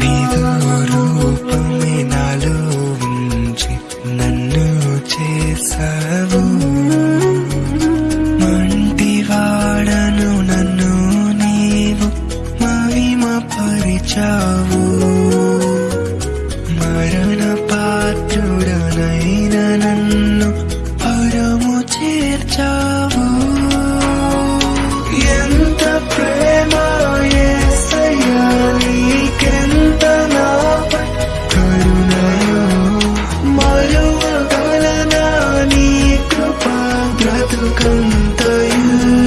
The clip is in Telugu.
బీదూరు ఒప్పుని నాలో ఉంచి నన్ను చేసావు మంటివాడను నన్ను నీవు మహిమ పరిచావు మరణ పాత్రుడనైన నన్ను పరము చేర్చావు. to come.